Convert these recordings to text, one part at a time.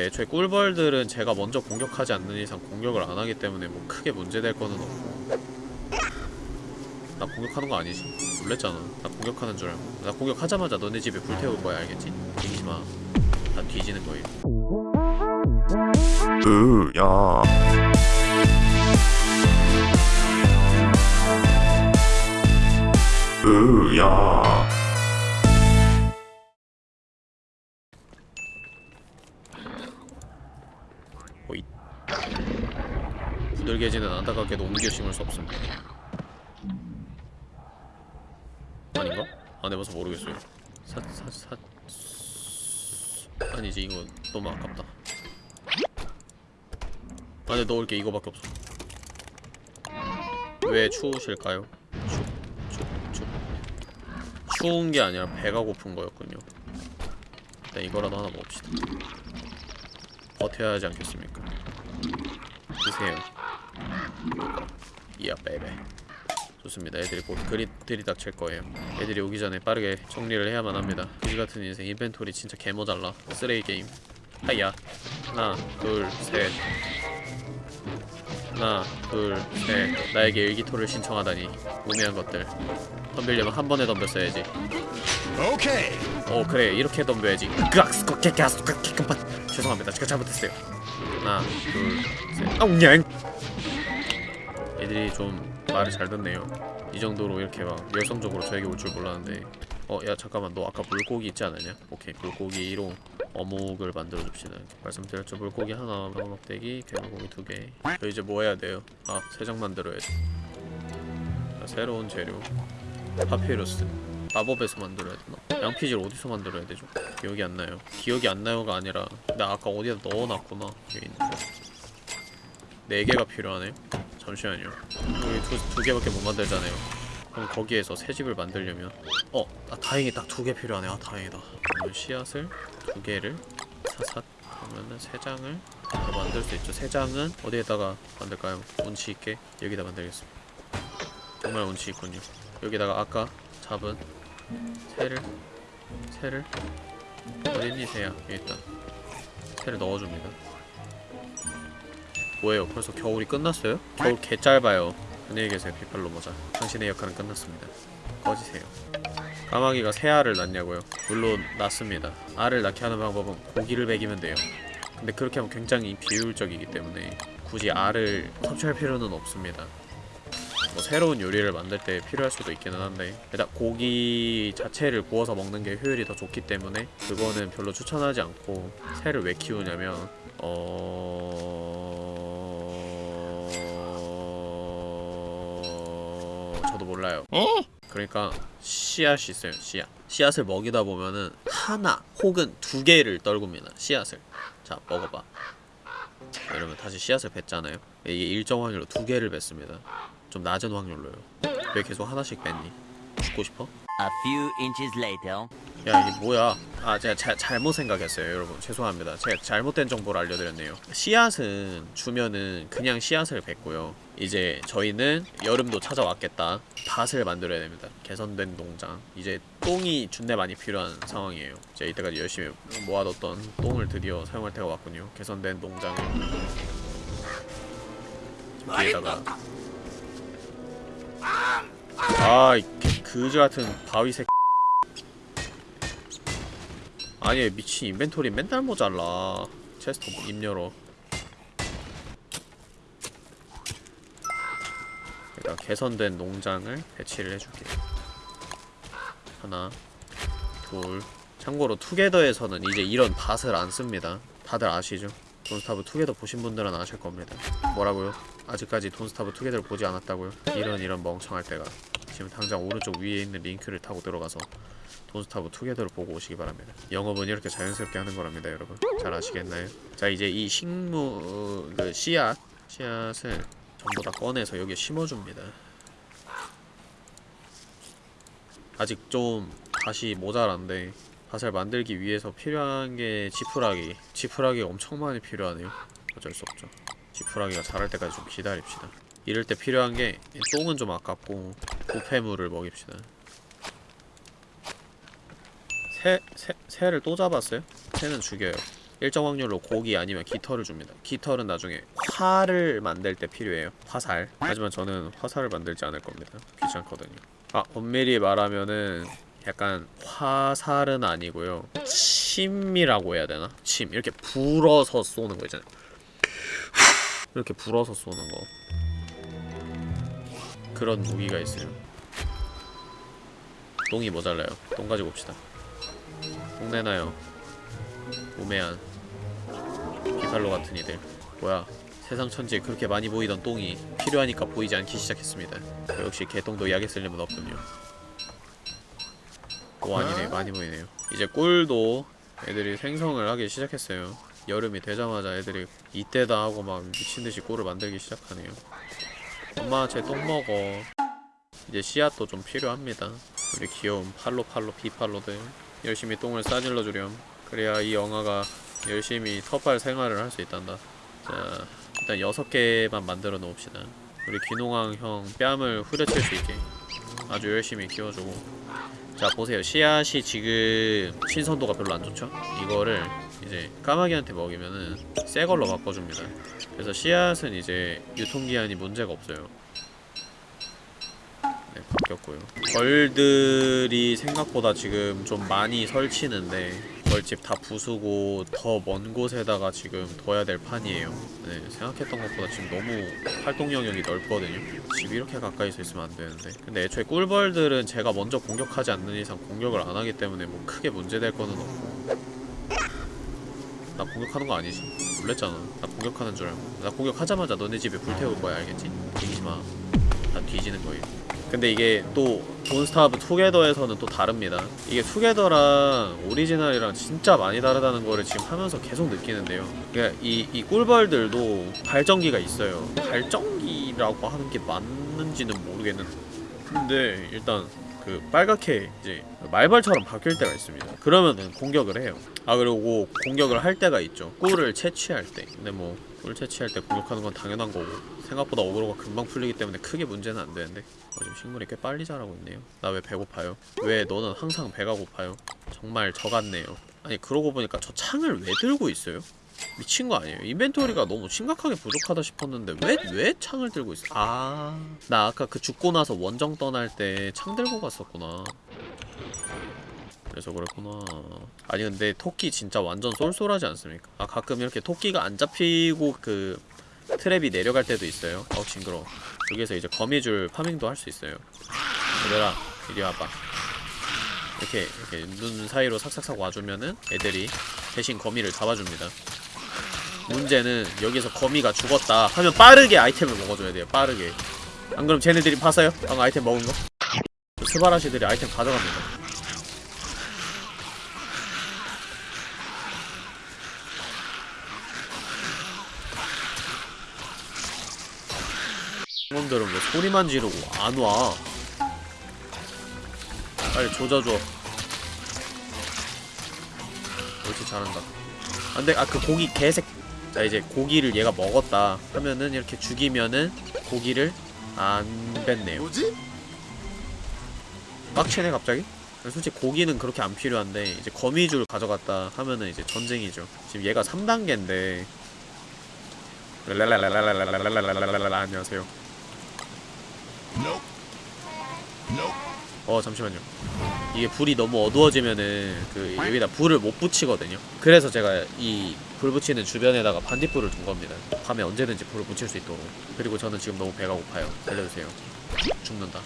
근데 애초에 꿀벌들은 제가 먼저 공격하지 않는 이상 공격을 안 하기 때문에 뭐 크게 문제될 거는 없고. 나 공격하는 거 아니지? 놀랬잖아. 나 공격하는 줄 알고. 나 공격하자마자 너네 집에 불태울 거야 알겠지? 뒤지마. 다 뒤지는 거예요 으야. 으야 부들개지는 안타깝게도 옮겨 심을 수 없습니다 아닌가? 안 해봐서 모르겠어요 사, 사, 사... 아니지 이거 너무 아깝다 안에 넣을 게 이거밖에 없어 왜 추우실까요? 추, 추, 추 추운 게 아니라 배가 고픈 거였군요 일단 이거라도 하나 먹읍시다 버텨야 하지 않겠습니까? 드세요. 이야 베베. 좋습니다. 애들이 곧 그리 들이 닥칠 거예요. 애들이 오기 전에 빠르게 정리를 해야만 합니다. 그지 같은 인생 인벤토리 진짜 개모잘라. 쓰레기 게임. 하야. 하나, 둘, 셋. 하나, 둘, 셋. 나에게 일기토를 신청하다니. 우매한 것들. 덤비려면 한 번에 덤볐어야지. 오케이 어 그래 이렇게 덤벼야지 죄송합니다 제가 잘못했어요 하나 둘셋 아웅냥 애들이 좀 말을 잘 듣네요 이 정도로 이렇게 막 열성적으로 저에게 올 줄 몰랐는데 어 야 잠깐만 너 아까 물고기 있지 않았냐? 오케이 물고기로 어묵을 만들어 줍시다 말씀드렸죠 물고기 하나 방어막대기 개물고기 두개 저 이제 뭐 해야 돼요? 아 세장 만들어야지 자, 새로운 재료 파피루스 마법에서 만들어야 되나? 양피지를 어디서 만들어야 되죠? 기억이 안 나요. 기억이 안 나요가 아니라 나 아까 어디다 넣어놨구나. 여기 있는 거. 네 개가 필요하네요. 잠시만요. 우리 두, 두 개밖에 못 만들잖아요. 그럼 거기에서 새 집을 만들려면 어! 아 다행히 딱 두 개 필요하네. 아 다행이다. 그러면 씨앗을 두 개를 사삿 그러면은 세 장을 더 만들 수 있죠. 세 장은 어디에다가 만들까요? 운치 있게 여기다 만들겠습니다. 정말 운치 있군요. 여기다가 아까 잡은 새를 새를 어딨니 새야 여기 있다 새를 넣어줍니다 뭐예요? 벌써 겨울이 끝났어요? 겨울 개 짧아요. 안녕히 계세요. 비팔로 모자. 당신의 역할은 끝났습니다. 꺼지세요. 까마귀가 새 알을 낳냐고요? 물론 낳습니다. 알을 낳게 하는 방법은 고기를 먹이면 돼요. 근데 그렇게 하면 굉장히 비효율적이기 때문에 굳이 알을 섭취할 필요는 없습니다. 뭐 새로운 요리를 만들 때 필요할 수도 있기는 한데 일단 고기 자체를 구워서 먹는 게 효율이 더 좋기 때문에 그거는 별로 추천하지 않고 새를 왜 키우냐면 어... 몰라요 그러니까 씨앗이 있어요 씨앗 씨앗을 먹이다 보면은 하나 혹은 두 개를 떨굽니다 씨앗을 자 먹어봐 이러면 다시 씨앗을 뱉잖아요 이게 일정 확률로 두 개를 뱉습니다 좀 낮은 확률로요. 왜 계속 하나씩 뺐니? 죽고 싶어? A few inches later. 야 이게 뭐야? 아 제가 자, 잘못 생각했어요 여러분 죄송합니다. 제가 잘못된 정보를 알려드렸네요. 씨앗은 주면은 그냥 씨앗을 뱉고요. 이제 저희는 여름도 찾아왔겠다. 밭을 만들어야 됩니다. 개선된 농장. 이제 똥이 준내 많이 필요한 상황이에요. 제가 이때까지 열심히 모아뒀던 똥을 드디어 사용할 때가 왔군요. 개선된 농장을 뒤에다가 아이 그지 같은 바위 새 아니 미친 인벤토리 맨날 모자라. 체스터 입 열어 일단 개선된 농장을 배치를 해줄게. 하나 둘. 참고로 투게더에서는 이제 이런 밭을 안 씁니다. 다들 아시죠? 돈스타브 투게더 보신 분들은 아실 겁니다. 뭐라고요? 아직까지 돈스타브 투게더를 보지 않았다고요? 이런 이런 멍청할 데가. 지금 당장 오른쪽 위에 있는 링크를 타고 들어가서 돈스타브 투게더를 보고 오시기 바랍니다. 영업은 이렇게 자연스럽게 하는 거랍니다 여러분. 잘 아시겠나요? 자 이제 이 식무... 그 씨앗. 씨앗을 전부 다 꺼내서 여기에 심어줍니다. 아직 좀 다시 모자란데 밭을 만들기 위해서 필요한 게 지푸라기. 지푸라기가 엄청 많이 필요하네요. 어쩔 수 없죠. 지푸라기가 자랄 때까지 좀 기다립시다. 이럴 때 필요한 게 똥은 좀 아깝고 부패물을 먹입시다 새, 새, 새를 또 잡았어요? 새는 죽여요. 일정 확률로 고기 아니면 깃털을 줍니다. 깃털은 나중에 활을 만들 때 필요해요. 화살. 하지만 저는 화살을 만들지 않을 겁니다. 귀찮거든요. 아 엄밀히 말하면은 약간 화살은 아니고요. 침이라고 해야 되나? 침. 이렇게 불어서 쏘는 거 있잖아요. 이렇게 불어서 쏘는 거. 그런 무기가 있어요 똥이 모자라요. 똥 가지고 옵시다 똥 내놔요. 우매한 비팔로 같은 이들. 뭐야 세상 천지에 그렇게 많이 보이던 똥이 필요하니까 보이지 않기 시작했습니다. 역시 개똥도 약에 쓸 림은 없군요. 오 아니네 많이 보이네요. 이제 꿀도 애들이 생성을 하기 시작했어요. 여름이 되자마자 애들이 이때다 하고 막 미친듯이 꿀을 만들기 시작하네요. 엄마 제 똥 먹어. 이제 씨앗도 좀 필요합니다. 우리 귀여운 팔로팔로 비팔로들 열심히 똥을 싸질러 주렴. 그래야 이 영화가 열심히 터팔 생활을 할 수 있단다. 자 일단 6개만 만들어 놓읍시다. 우리 귀농왕 형 뺨을 후려칠 수 있게. 아주 열심히 키워주고. 자 보세요. 씨앗이 지금 신선도가 별로 안 좋죠? 이거를 이제 까마귀한테 먹이면은 새 걸로 바꿔줍니다. 그래서 씨앗은 이제 유통기한이 문제가 없어요. 네 바뀌었고요. 벌들이 생각보다 지금 좀 많이 설치는데 벌집 다 부수고 더 먼 곳에다가 지금 둬야 될 판이에요. 네 생각했던 것보다 지금 너무 활동 영역이 넓거든요. 집 이렇게 가까이서 있으면 안 되는데. 근데 애초에 꿀벌들은 제가 먼저 공격하지 않는 이상 공격을 안 하기 때문에 뭐 크게 문제될 거는 없고. 나 공격하는 거 아니지? 놀랬잖아. 나 공격하는 줄 알고. 나 공격하자마자 너네 집에 불태울 거야 알겠지? 뒤지마. 다 뒤지는 거예요 근데 이게 또 돈스타브 투게더에서는 또 다릅니다. 이게 투게더랑 오리지널이랑 진짜 많이 다르다는 거를 지금 하면서 계속 느끼는데요. 그러니까 이, 이 꿀벌들도 발전기가 있어요. 발전기라고 하는 게 맞는지는 모르겠는데 근데 일단 그 빨갛게 이제 말벌처럼 바뀔 때가 있습니다. 그러면은 공격을 해요. 아 그리고 공격을 할 때가 있죠. 꿀을 채취할 때. 근데 뭐 꿀 채취할 때 공격하는 건 당연한 거고 생각보다 어그로가 금방 풀리기 때문에 크게 문제는 안 되는데 어, 지금 식물이 꽤 빨리 자라고 있네요 나 왜 배고파요? 왜 너는 항상 배가 고파요? 정말 저 같네요 아니 그러고 보니까 저 창을 왜 들고 있어요? 미친 거 아니에요? 인벤토리가 너무 심각하게 부족하다 싶었는데 왜, 왜 창을 들고 있어? 아... 나 아까 그 죽고 나서 원정 떠날 때 창 들고 갔었구나 그래서 그렇구나. 아니 근데 토끼 진짜 완전 쏠쏠하지 않습니까? 아 가끔 이렇게 토끼가 안 잡히고 그 트랩이 내려갈 때도 있어요. 어우 징그러워. 여기서 이제 거미줄 파밍도 할 수 있어요. 얘들아 이리 와봐. 이렇게 이렇게 눈 사이로 삭삭삭 와주면은 애들이 대신 거미를 잡아줍니다. 문제는 여기서 거미가 죽었다 하면 빠르게 아이템을 먹어줘야 돼요 빠르게. 안 그럼 쟤네들이 봤어요? 방금 아이템 먹은 거? 그 스바라시들이 아이템 가져갑니다 놈들은 왜 소리만 지르고 안 와? 빨리 조져줘. 옳지 잘한다. 안 돼 아 그 고기 개색. 자 이제 고기를 얘가 먹었다 하면은 이렇게 죽이면은 고기를 안 뺐네요. 뭐지? 빡치네 갑자기? 솔직히 고기는 그렇게 안 필요한데 이제 거미줄 가져갔다 하면은 이제 전쟁이죠. 지금 얘가 3단계인데 랄랄랄랄랄랄랄랄랄랄랄랄랄랄랄 어 잠시만요. 이게 불이 너무 어두워지면은 그 네. 여기다 불을 못 붙이거든요. 그래서 제가 이 불 붙이는 주변에다가 반딧불을 둔 겁니다. 밤에 언제든지 불을 붙일 수 있도록. 그리고 저는 지금 너무 배가 고파요. 달려주세요. 죽는다.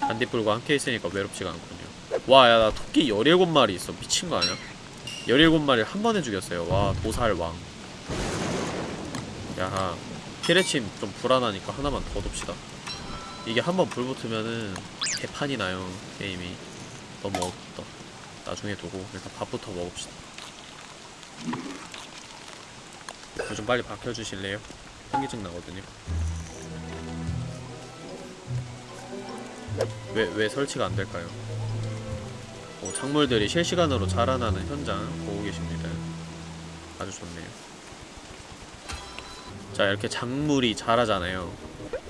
반딧불과 함께 있으니까 외롭지가 않군요. 와 야 나 토끼 17마리 있어. 미친 거 아니야? 17마리를 한 번에 죽였어요. 와 도살왕. 야하. 피레침 좀 불안하니까 하나만 더 둡시다. 이게 한번 불 붙으면은 개판이 나요 게임이 너무 어둡다 나중에 두고 일단 밥부터 먹읍시다 불 좀 빨리 박혀주실래요? 현기증 나거든요 왜, 왜 설치가 안 될까요? 오, 작물들이 실시간으로 자라나는 현장 보고 계십니다 아주 좋네요 자 이렇게 작물이 자라잖아요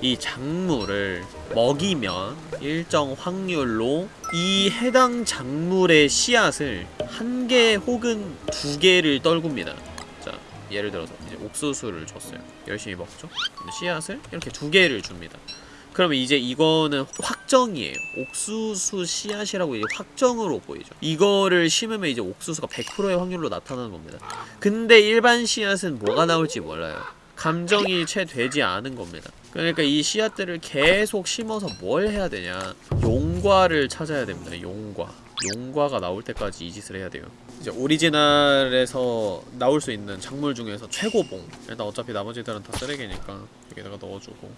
이 작물을 먹이면 일정 확률로 이 해당 작물의 씨앗을 한 개 혹은 두 개를 떨굽니다. 자, 예를 들어서 이제 옥수수를 줬어요. 열심히 먹죠. 씨앗을 이렇게 두 개를 줍니다. 그러면 이제 이거는 확정이에요. 옥수수 씨앗이라고 이제 확정으로 보이죠. 이거를 심으면 이제 옥수수가 100%의 확률로 나타나는 겁니다. 근데 일반 씨앗은 뭐가 나올지 몰라요. 감정이 채 되지 않은 겁니다. 그러니까 이 씨앗들을 계속 심어서 뭘 해야 되냐? 용과를 찾아야 됩니다. 용과. 용과가 나올 때까지 이 짓을 해야 돼요. 이제 오리지널에서 나올 수 있는 작물 중에서 최고봉. 일단 어차피 나머지들은 다 쓰레기니까 여기다가 넣어주고.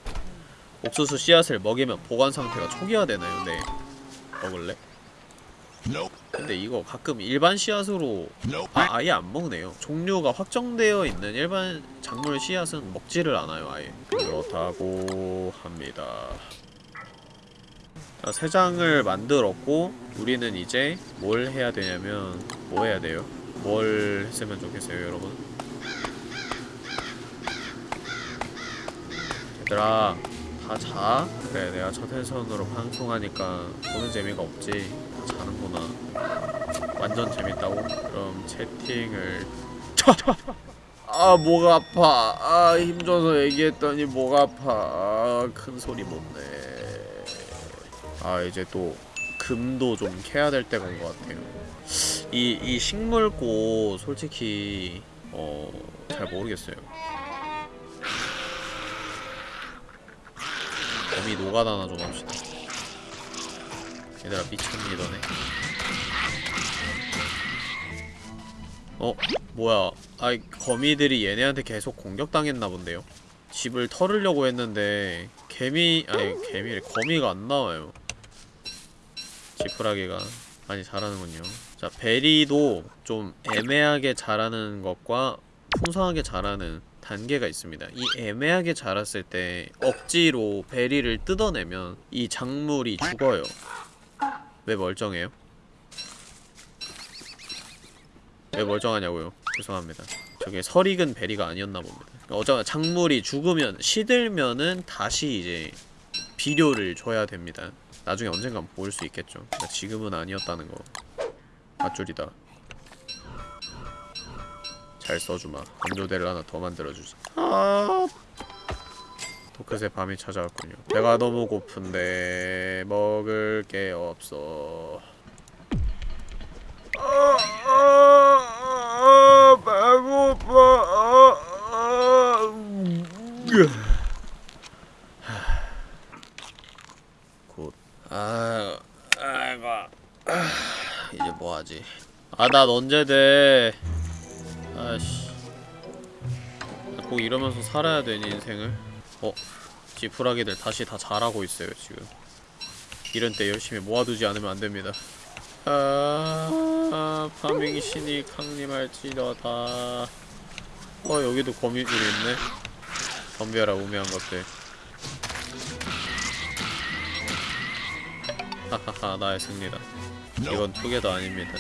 옥수수 씨앗을 먹이면 보관 상태가 초기화되나요? 네. 먹을래? 근데 이거 가끔 일반 씨앗으로. 아, 아예 안 먹네요. 종류가 확정되어 있는 일반 작물 씨앗은 먹지를 않아요, 아예. 그렇다고 합니다. 자, 세 장을 만들었고 우리는 이제 뭘 해야 되냐면 뭐 해야 돼요? 뭘 했으면 좋겠어요, 여러분? 얘들아, 다 자. 그래, 내가 첫 회선으로 방송하니까 보는 재미가 없지. 다 자는구나. 완전 재밌다고? 그럼 채팅을 아목 아파. 아 힘줘서 얘기했더니 목 아파. 아, 큰 소리 못 내. 아 이제 또 금도 좀 캐야 될 때가 온 것 같아요. 이, 이 식물꽃 솔직히 어 잘 모르겠어요. 범이 노가다나 좀 합시다 얘들아 미쳤니 너네. 어? 뭐야. 아이 거미들이 얘네한테 계속 공격당했나 본데요? 집을 털으려고 했는데 개미 아니 개미래 거미가 안 나와요. 지푸라기가 많이 자라는군요. 자 베리도 좀 애매하게 자라는 것과 풍성하게 자라는 단계가 있습니다. 이 애매하게 자랐을 때 억지로 베리를 뜯어내면 이 작물이 죽어요 왜 멀쩡해요? 왜 멀쩡하냐고요? 죄송합니다. 저게 설익은 베리가 아니었나 봅니다. 어쩌면 작물이 죽으면 시들면은 다시 이제 비료를 줘야 됩니다. 나중에 언젠간 볼 수 있겠죠. 그러니까 지금은 아니었다는 거. 맞줄이다. 잘 써주마. 건조대를 하나 더 만들어주자. 아. 도크새 밤이 찾아왔군요. 배가 너무 고픈데 먹을 게 없어. 아, 아, 아. 아, 언제 돼? 아씨. 꼭 이러면서 살아야 되니 인생을? 어? 지푸라기들 다시 다 자라고 있어요 지금. 이런 때 열심히 모아두지 않으면 안 됩니다. 아, 아 파밍 신이 강림할지어다. 어 여기도 거미줄이 있네. 덤벼라 우매한 것들. 하하하 나의 승리다. 이건 투게더 아닙니다.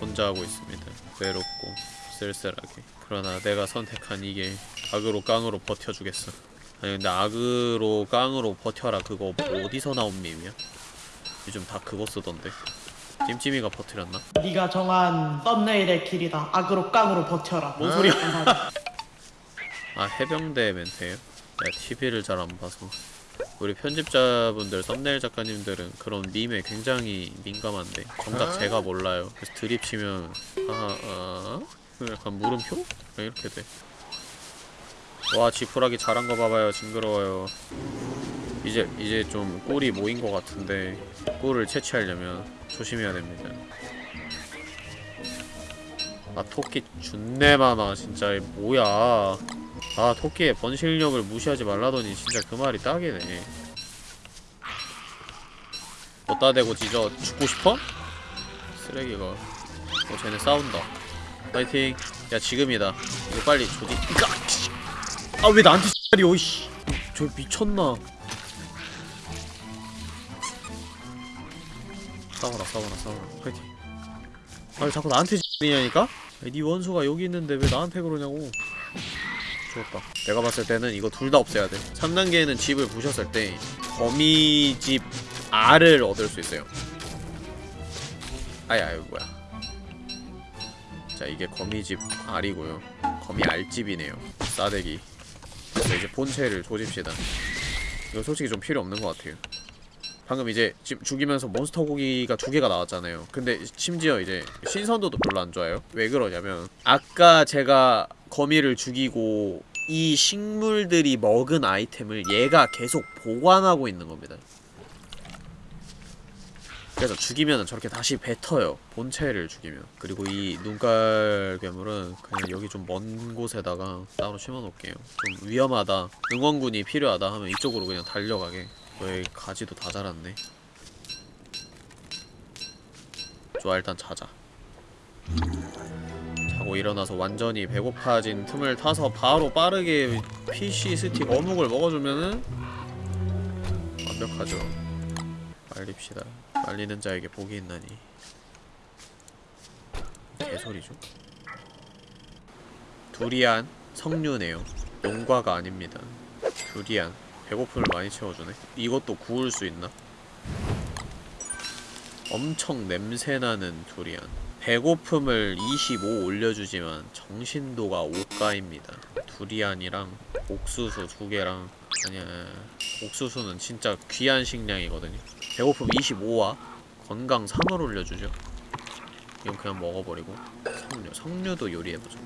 혼자 하고 있습니다. 외롭고 쓸쓸하게. 그러나 내가 선택한 이길 악으로 깡으로 버텨주겠어. 아니 근데 악으로 깡으로 버텨라 그거 뭐 어디서 나온 밈이야? 요즘 다 그거 쓰던데. 찜찜이가 버티렸나? 네가 정한 썸네일의 길이다. 악으로 깡으로 버텨라. 뭔 소리야? 아 해병대 멘트예요? 내가 TV를 잘 안 봐서 우리 편집자분들 썸네일 작가님들은 그런 밈에 굉장히 민감한데 정작 제가 몰라요 그래서 드립 치면 아, 아 약간 물음표? 그냥 이렇게 돼 와 지푸라기 자란 거 봐봐요. 징그러워요. 이제 이제 좀 꿀이 모인 것 같은데 꿀을 채취하려면 조심해야 됩니다. 아 토끼 준내 많아 진짜 이 뭐야? 아 토끼의 번식력을 무시하지 말라더니 진짜 그 말이 딱이네. 어따 대고 짖어 죽고 싶어? 쓰레기가. 어 쟤네 싸운다. 파이팅. 야 지금이다. 이거 빨리 조지 아 왜 나한테 X발이오 이씨. 저 미쳤나. 싸워라 싸워라 싸워라. 파이팅. 아니 자꾸 나한테 X이냐니까? 니 원수가 여기 있는데 왜 나한테 그러냐고. 좋았다. 내가 봤을 때는 이거 둘 다 없애야 돼. 3단계에는 집을 부셨을 때 거미집 알을 얻을 수 있어요. 아야 아유 뭐야. 자 이게 거미집 알이고요. 거미 알집이네요. 싸대기 그래서 이제 본체를 조집시다. 이거 솔직히 좀 필요 없는 것 같아요. 방금 이제 지금 죽이면서 몬스터 고기가 두 개가 나왔잖아요. 근데 심지어 이제 신선도도 별로 안 좋아요. 왜 그러냐면 아까 제가 거미를 죽이고 이 식물들이 먹은 아이템을 얘가 계속 보관하고 있는 겁니다 그래서 죽이면 저렇게 다시 뱉어요. 본체를 죽이면. 그리고 이 눈깔 괴물은 그냥 여기 좀 먼 곳에다가 따로 심어놓을게요. 좀 위험하다. 응원군이 필요하다 하면 이쪽으로 그냥 달려가게. 왜 가지도 다 자랐네. 좋아 일단 자자. 자고 일어나서 완전히 배고파진 틈을 타서 바로 빠르게 PC 스틱 어묵을 먹어주면은 완벽하죠. 말립시다 말리는 자에게 복이 있나니. 개소리죠? 두리안 석류네요. 용과가 아닙니다. 두리안 배고픔을 많이 채워주네? 이것도 구울 수 있나? 엄청 냄새나는 두리안. 배고픔을 25 올려주지만 정신도가 5가입니다. 두리안이랑 옥수수 두 개랑 아니야 옥수수는 진짜 귀한 식량이거든요. 배고픔 25와 건강 3을 올려주죠. 이건 그냥 먹어버리고 석류 석류도 요리해보죠.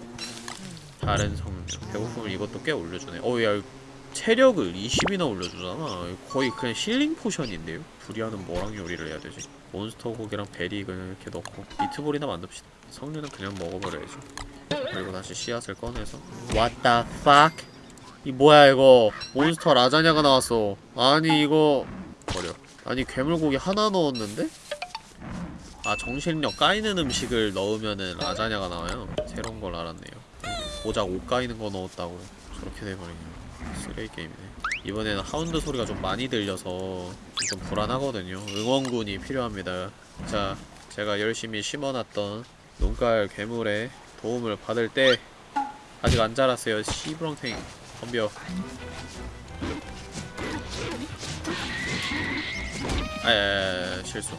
다른 석류. 배고픔을 이것도 꽤 올려주네. 어야 체력을 20이나 올려주잖아. 거의 그냥 healing potion인데요. 두리안은 뭐랑 요리를 해야 되지? 몬스터 고기랑 베리 이렇게 넣고 미트볼이나 만듭시다. 석류는 그냥 먹어버려야지. 그리고 다시 씨앗을 꺼내서 What the fuck? 이 뭐야 이거. 몬스터 라자냐가 나왔어. 아니 이거. 버려. 아니 괴물고기 하나 넣었는데? 아 정신력 까이는 음식을 넣으면은 라자냐가 나와요? 새로운 걸 알았네요. 고작 옷 까이는 거 넣었다고. 저렇게 돼버리네요 쓰레기 게임이네. 이번에는 하운드 소리가 좀 많이 들려서 좀 불안하거든요. 응원군이 필요합니다. 자 제가 열심히 심어놨던 눈깔 괴물의 도움을 받을 때 아직 안 자랐어요. 시브렁탱 덤벼. 아야야야 실수.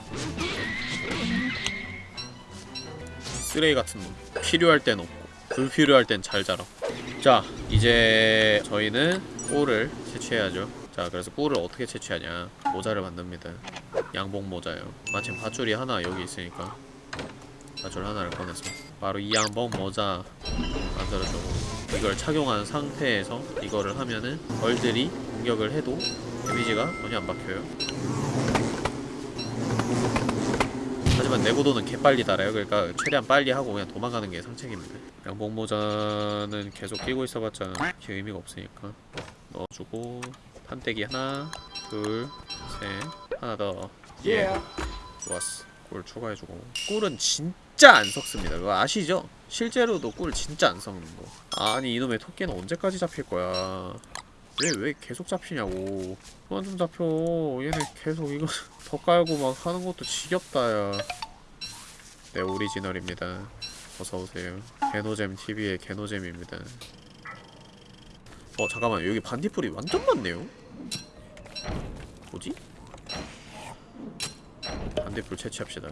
쓰레기 같은 놈. 필요할 땐 없고 불필요할 땐 잘 자라. 자 이제 저희는 꿀을 채취해야죠. 자 그래서 꿀을 어떻게 채취하냐? 모자를 만듭니다. 양복 모자요. 마침 밧줄이 하나 여기 있으니까 밧줄 하나를 꺼내서 바로 이 양복 모자 만들어주고 이걸 착용한 상태에서 이거를 하면은 벌들이 공격을 해도 데미지가 전혀 안 박혀요. 하지만 내구도는 개빨리 달아요. 그러니까 최대한 빨리 하고 그냥 도망가는 게 상책입니다. 양복 모자는 계속 끼고 있어봤자 그 의미가 없으니까 넣어주고 판때기 하나 둘셋 하나 더. 예. 좋았어. 꿀 추가해주고. 꿀은 진 짜 안 섞습니다. 그거 아시죠? 실제로도 꿀 진짜 안 섞는 거. 아니 이놈의 토끼는 언제까지 잡힐 거야? 왜왜 계속 잡히냐고. 그만 좀 잡혀. 얘네 계속 이거 더 깔고 막 하는 것도 지겹다 야 네 오리지널입니다. 어서오세요. 개노잼 TV의 개노잼입니다. 어 잠깐만. 여기 반딧불이 완전 많네요. 뭐지? 반딧불 채취합시다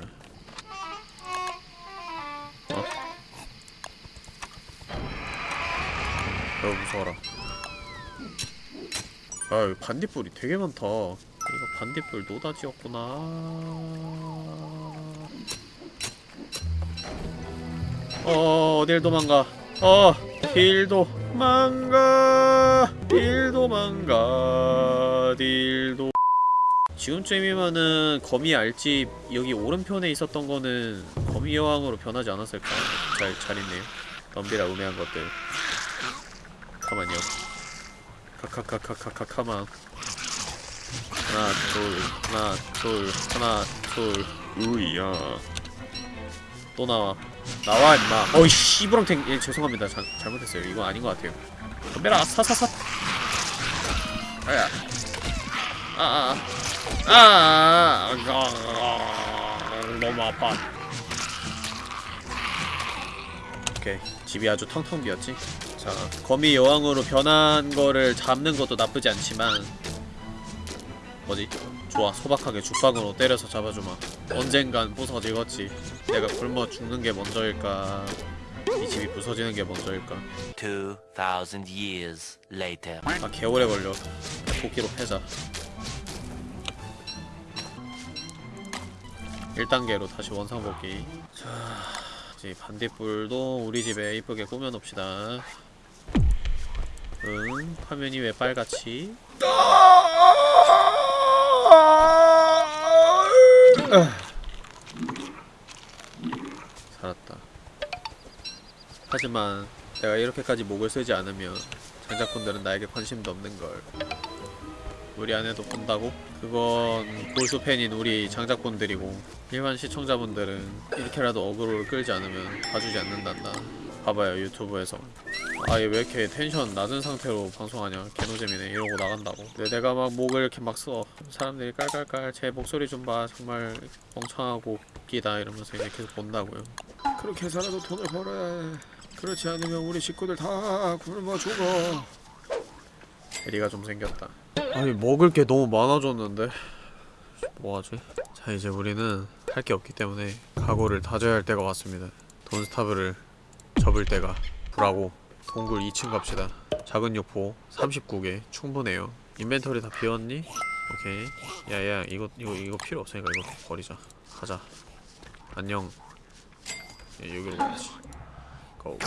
무서워라. 아 여기 반딧불이 되게 많다. 이거 반딧불 노다지였구나. 어 어딜 도망가? 어 딜 도 망가. 딜 도 망가. 딜도. 지금쯤이면은 거미 알집 여기 오른편에 있었던 거는 거미 여왕으로 변하지 않았을까? 잘, 잘 있네요. 덤비라 우매한 것들 가만요. 카카카카카카 가만. 하나 둘 하나 둘 하나 둘. 으이야. 또 나와. 나와 임마. 어이 씨부렁탱 예 죄송합니다. 자, 잘못했어요. 이거 아닌 것 같아요. 덤벼라. 사사사. 아야. 아아 아. 아, 아, 아, 너무 아파. 오케이. 집이 아주 텅텅 비었지 자 거미 여왕으로 변한 거를 잡는 것도 나쁘지 않지만 뭐지? 좋아 소박하게 죽방으로 때려서 잡아주마. 언젠간 부서지겠지 내가 굶어 죽는 게 먼저일까? 이 집이 부서지는 게 먼저일까? 2,000 years later. 아 개오래 걸려. 토끼로 패자. 1단계로 다시 원상복귀. 자 이제 반딧불도 우리 집에 이쁘게 꾸며놓읍시다 응 화면이 왜 빨갛지? 살았다. 하지만 내가 이렇게까지 목을 쓰지 않으면 장작분들은 나에게 관심도 없는걸. 우리 아내도 본다고? 그건 골수 팬인 우리 장작분들이고 일반 시청자분들은 이렇게라도 어그로를 끌지 않으면 봐주지 않는단다 봐봐요 유튜브에서. 아 얘 왜 이렇게 텐션 낮은 상태로 방송하냐? 개노잼이네. 이러고 나간다고. 내가 막 목을 이렇게 막 써. 사람들이 깔깔깔 제 목소리 좀 봐. 정말 멍청하고 웃기다. 이러면서 이제 계속 본다고요. 그렇게 해서라도 돈을 벌어야 해. 그렇지 않으면 우리 식구들 다 굶어 죽어. 대리가 좀 생겼다. 아니 먹을 게 너무 많아졌는데. 뭐하지? 자 이제 우리는 할 게 없기 때문에 각오를 다져야 할 때가 왔습니다. 돈스타브를 접을 때가 불하고 동굴 2층 갑시다. 작은 욕포 39개 충분해요. 인벤토리 다 비웠니? 오케이. 야야 이거 이거 이거 필요 없으니까 이거 버리자. 가자. 안녕. 야, 여기로 가야지. 고